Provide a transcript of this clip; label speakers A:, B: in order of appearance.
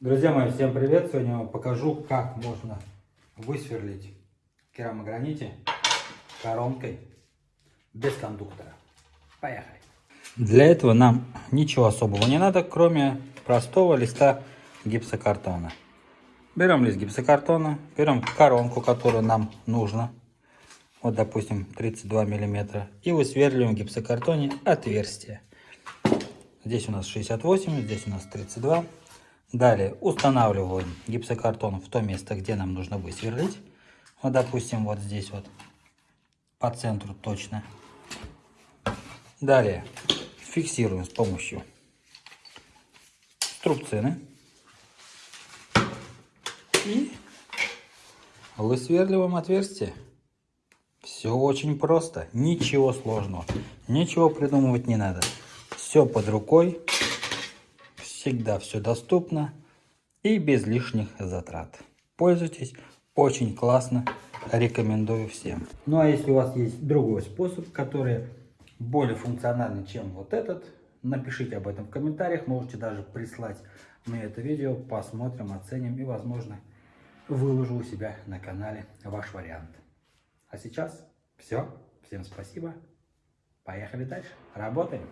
A: Друзья мои, всем привет! Сегодня я вам покажу, как можно высверлить керамограните коронкой без кондуктора. Поехали! Для этого нам ничего особого не надо, кроме простого листа гипсокартона. Берем лист гипсокартона, берем коронку, которую нам нужно, вот допустим 32 миллиметра, и высверливаем в гипсокартоне отверстие. Здесь у нас 68, здесь у нас 32. Далее устанавливаем гипсокартон в то место, где нам нужно высверлить. Вот, допустим, вот здесь вот, по центру точно. Далее фиксируем с помощью струбцины. И высверливаем отверстие. Все очень просто, ничего сложного, ничего придумывать не надо. Все под рукой, всегда все доступно и без лишних затрат. Пользуйтесь, очень классно, рекомендую всем. Ну а если у вас есть другой способ, который более функциональный, чем вот этот, напишите об этом в комментариях, можете даже прислать мне это видео, посмотрим, оценим и возможно выложу у себя на канале ваш вариант. А сейчас все, всем спасибо. Поехали дальше. Работаем.